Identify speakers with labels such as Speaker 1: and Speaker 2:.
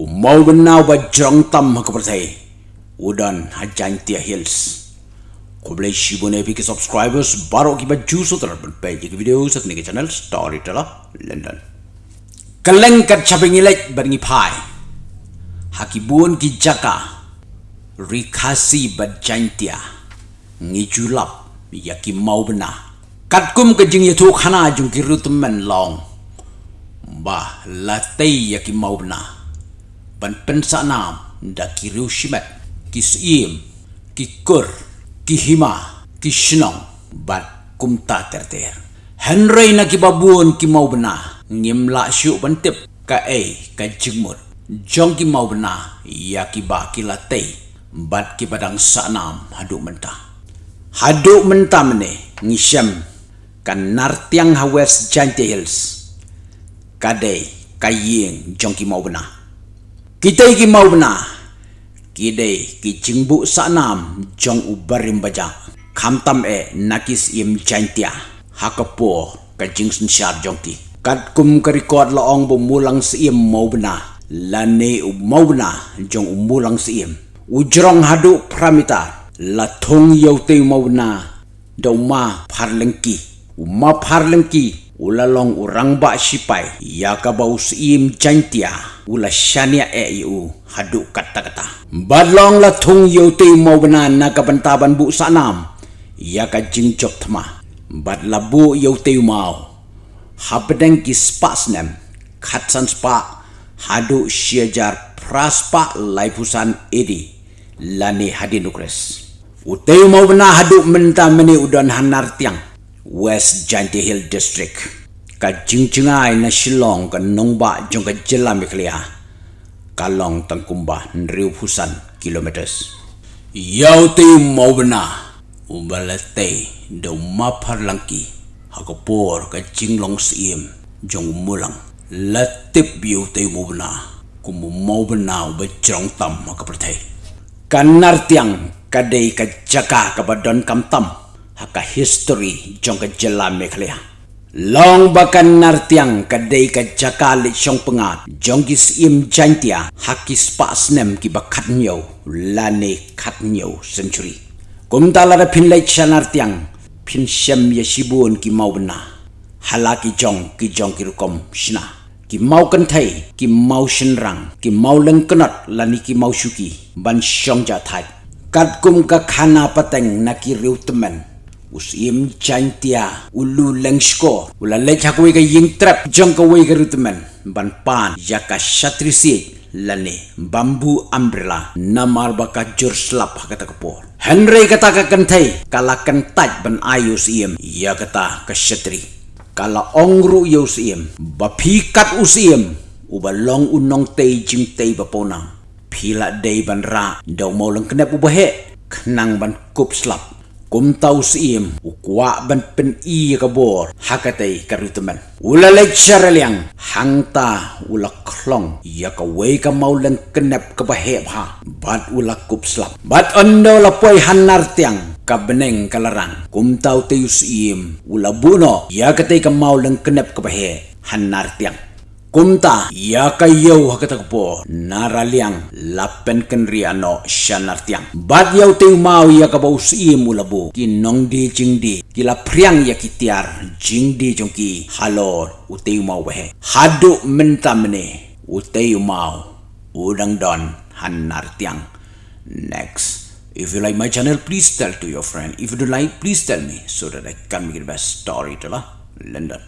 Speaker 1: Umau benau ba jrong tam ha kapertai. Udan hajan tia hills. Ko boleh shibune pi ke subscribers baru ki ba juso ter page ke video sat ni ke channel storyteller London. Kaleng kat chaping ilek baringi pai. Hakibun ki jaka. Rikasi ba jantia. Ngijulap yaki mau benar. Kat kum ke jing yatu khana jung ki rutumen long. Ba la tei yaki mau benar ban pensa nam da ki riu shimet ki sim ki kur ki hima ki shnong bat kumta ter ter. Henry na ki babun ki mau bena ngim la shu ban tip ka e ka jingmut jong ki mau bena ya ki ba ki la tei bat ki badang sa nam hadu menta hadu menta mene ngisem kan nartiang ha west giant hills kadai kayeng jong ki mau bena kita iki mau bena kide ki jingbu sanam jong ubarim baja. Kamtam e nakis im jantia hakapo ka jingsun shar jong ki kat kum ka record la ong bu mulang mau bena lane u mau bena jong umulang si im. Ujrong hadu pramita. La thong yau te mau bena do ma parlengki uma parlengki ulalong urang ba sipai ya ka bau sim chantia ula shania e yu hadu kata kata badlong la thung yu te mo bana na ka bantaban bu sanam ya ka thma bad la bu te mau. Habdeng ki spasnem khatsan spa hadu shiajar praspa laifusan edi lani hadinukres uteu mau bana hadu menta meni udan hanar tiang West Janti Hill District. Ka jingchingai na Shillong ka nongba jong ka jela miklia kalong tangkumba nriu pusan kilometers. Yau te maubna ubalate do mapar langki hakapor ka jinglong sim jong mulang. Latip biu te maubna kumu maubna ba jong tam ka pertai kanar tiang kadai ka jaka ka badon kam tam haka history jong ka jela mekhlea long bakan nartiang ka dei ka jakali chong pengat. Jong im jantia hakis pa snem ki bakat nyo lane kat nyo century kum tala da pin lai chanartiang pin shem ye shibun ki halaki jong ki jong ki rukom shina ki mau kan thai ki mau shin rang ki mau leng kanat lani ki mau shuki ban shong ja thai. Kat kum ka khana pateng na ki riutmen usim chantia ulu lengsko ula lecha ko ga ying trap jong ko we garutman ban pan yaka shatrisi lane bambu umbrella namar baka jur slap kata kapor henry kata ka kentai kala kentaj ban ayu sim ya kata ka shatri kala ongru yo sim bapikat usim uba long unong tei jing tei baponang pila dei ban ra do mo lang knep ubahe knang ban kup slap kum tau sim ukwa ban pen i ka bor hakatai karutuman ula lecture liang hangta ula klong ya ka we ka maulen kenep ka bahe ha. Bat ula kup slap. Bat ondo la poi hanar tiang ka beneng kalarang kum tau te sim ula buno ya ka te ka maulen kenep ka bahe hanar tiang Kumta ya kayo hakatakpo naraliang lapen kenri ano shanartiang. Bad yaw te umao ya kabaw si mulabu kinong di jing di kila priang ya kitiar jing di jong ki umao wehe. Hadu menta mene umao udang don hanartiang. Next. If you like my channel, please tell to your friend. If you don't like, please tell me so that I can make the best story to la London.